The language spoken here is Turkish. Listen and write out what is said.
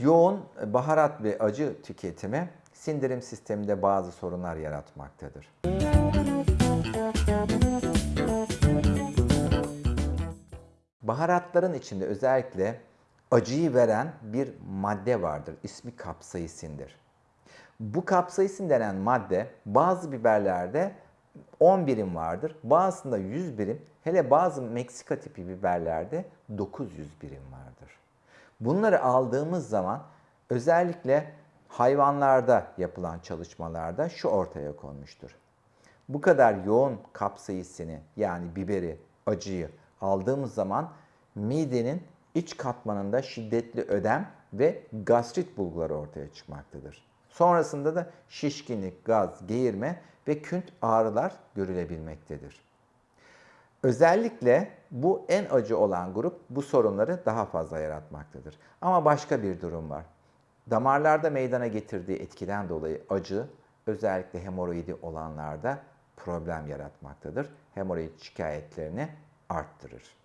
Yoğun baharat ve acı tüketimi sindirim sisteminde bazı sorunlar yaratmaktadır. Baharatların içinde özellikle acıyı veren bir madde vardır. İsmi kapsaisindir. Bu kapsaisin denen madde bazı biberlerde 10 birim vardır. Bazısında 100 birim. Hele bazı Meksika tipi biberlerde 900 birim vardır. Bunları aldığımız zaman özellikle hayvanlarda yapılan çalışmalarda şu ortaya konmuştur. Bu kadar yoğun kapsaisini yani biberi, acıyı aldığımız zaman midenin iç katmanında şiddetli ödem ve gastrit bulguları ortaya çıkmaktadır. Sonrasında da şişkinlik, gaz, geğirme ve künt ağrılar görülebilmektedir. Özellikle bu en acı olan grup bu sorunları daha fazla yaratmaktadır. Ama başka bir durum var. Damarlarda meydana getirdiği etkiden dolayı acı özellikle hemoroidi olanlarda problem yaratmaktadır. Hemoroid şikayetlerini arttırır.